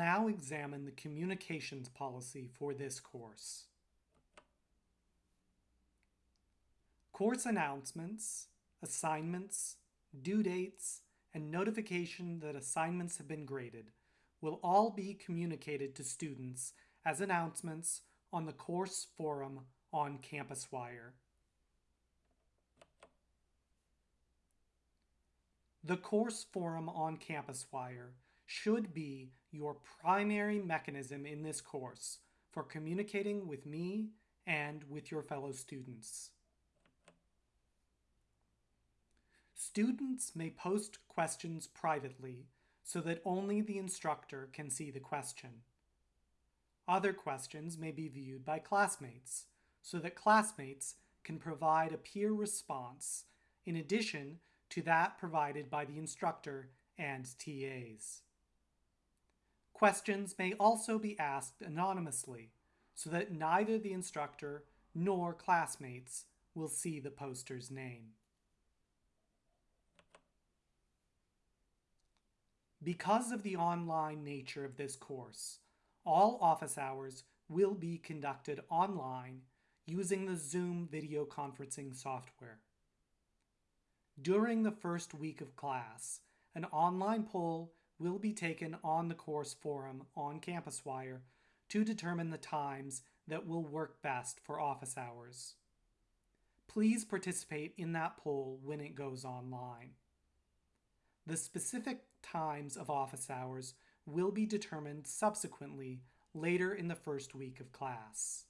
now examine the communications policy for this course. Course announcements, assignments, due dates, and notification that assignments have been graded will all be communicated to students as announcements on the course forum on CampusWire. The course forum on CampusWire should be your primary mechanism in this course for communicating with me and with your fellow students. Students may post questions privately so that only the instructor can see the question. Other questions may be viewed by classmates so that classmates can provide a peer response in addition to that provided by the instructor and TAs. Questions may also be asked anonymously so that neither the instructor nor classmates will see the poster's name. Because of the online nature of this course, all office hours will be conducted online using the Zoom video conferencing software. During the first week of class, an online poll will be taken on the course forum on CampusWire to determine the times that will work best for office hours. Please participate in that poll when it goes online. The specific times of office hours will be determined subsequently later in the first week of class.